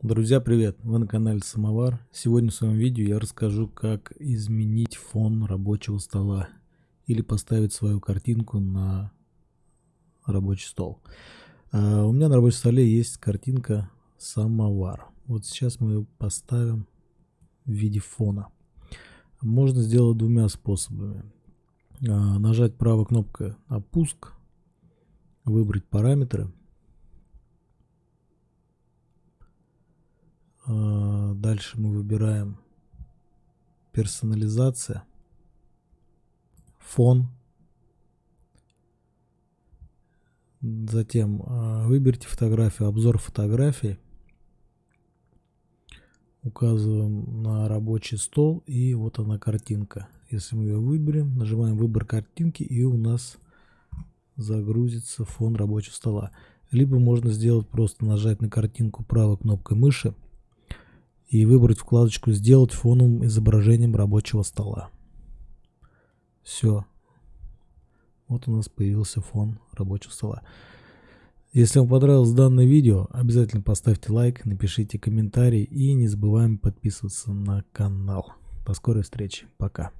Друзья, привет! Вы на канале Самовар. Сегодня в своем видео я расскажу, как изменить фон рабочего стола или поставить свою картинку на рабочий стол. А, у меня на рабочем столе есть картинка Самовар. Вот сейчас мы ее поставим в виде фона. Можно сделать двумя способами. А, нажать правой кнопкой «Опуск», выбрать параметры – А, дальше мы выбираем персонализация, фон. Затем а, выберите фотографию, обзор фотографий. Указываем на рабочий стол и вот она картинка. Если мы ее выберем, нажимаем выбор картинки и у нас загрузится фон рабочего стола. Либо можно сделать просто нажать на картинку правой кнопкой мыши и выбрать вкладочку «Сделать фоновым изображением рабочего стола». Все. Вот у нас появился фон рабочего стола. Если вам понравилось данное видео, обязательно поставьте лайк, напишите комментарий и не забываем подписываться на канал. До скорой встречи. Пока.